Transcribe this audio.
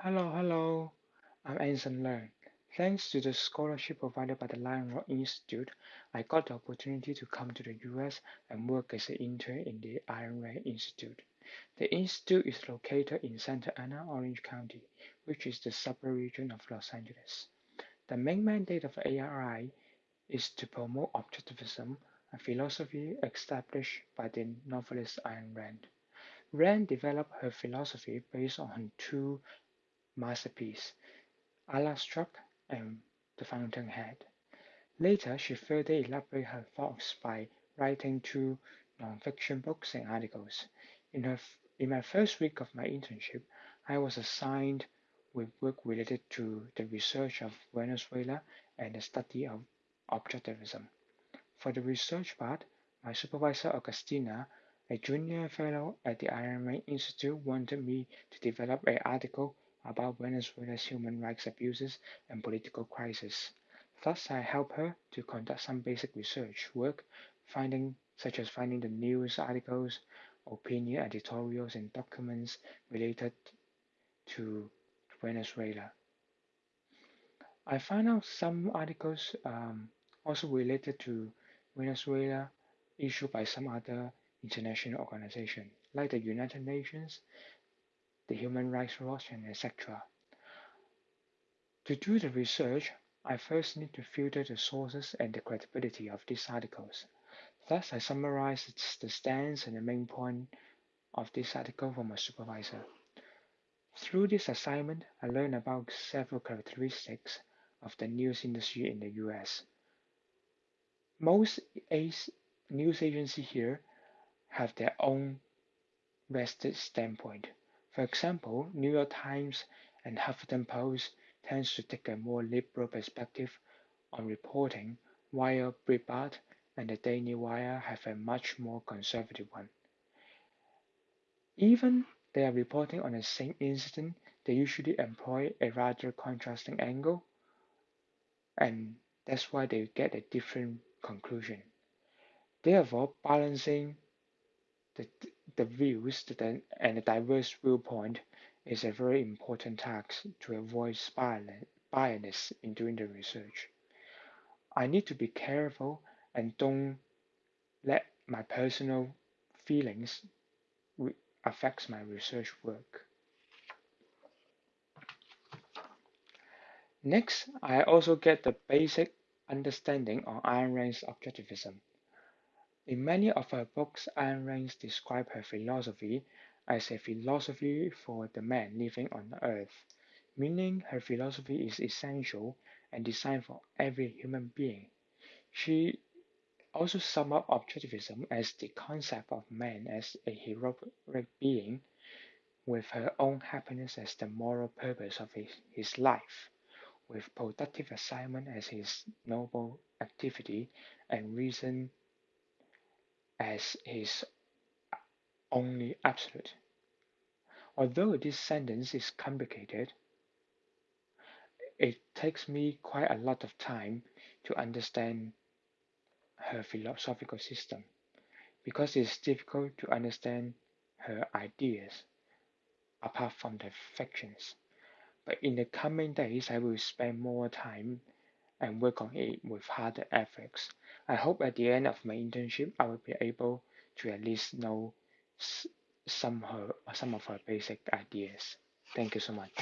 Hello, hello. I'm Anson Leung. Thanks to the scholarship provided by the Lion Rock Institute, I got the opportunity to come to the US and work as an intern in the Ayn Rand Institute. The institute is located in Santa Ana, Orange County, which is the suburb region of Los Angeles. The main mandate of ARI is to promote objectivism, a philosophy established by the novelist Ayn Rand. Rand developed her philosophy based on two masterpiece, Atlas Shrugged and The Fountainhead. Later, she further elaborated her thoughts by writing two nonfiction books and articles. In, her, in my first week of my internship, I was assigned with work related to the research of Venezuela and the study of objectivism. For the research part, my supervisor Agustina, a junior fellow at the Rand Institute, wanted me to develop an article about Venezuela's human rights abuses and political crisis. Thus, I help her to conduct some basic research work, finding such as finding the news articles, opinion editorials, and documents related to Venezuela. I find out some articles um, also related to Venezuela issued by some other international organization, like the United Nations, the Human Rights Watch, and etc. To do the research, I first need to filter the sources and the credibility of these articles. Thus, I summarized the stance and the main point of this article from my supervisor. Through this assignment, I learned about several characteristics of the news industry in the US. Most news agencies here have their own vested standpoint. For example, New York Times and Huffington Post tends to take a more liberal perspective on reporting, while Breitbart and the Daily Wire have a much more conservative one. Even they are reporting on the same incident, they usually employ a rather contrasting angle, and that's why they get a different conclusion. Therefore, balancing the, the views and a diverse viewpoint is a very important task to avoid bias in doing the research. I need to be careful and don't let my personal feelings affect my research work. Next, I also get the basic understanding on Ayn Rand's objectivism. In many of her books, Ayn Rand describes her philosophy as a philosophy for the man living on earth, meaning her philosophy is essential and designed for every human being. She also sums up objectivism as the concept of man as a heroic being with her own happiness as the moral purpose of his, his life, with productive assignment as his noble activity and reason as his only absolute. Although this sentence is complicated, it takes me quite a lot of time to understand her philosophical system because it's difficult to understand her ideas apart from the fictions. But in the coming days, I will spend more time and work on it with harder efforts. I hope at the end of my internship, I will be able to at least know some her some of her basic ideas. Thank you so much.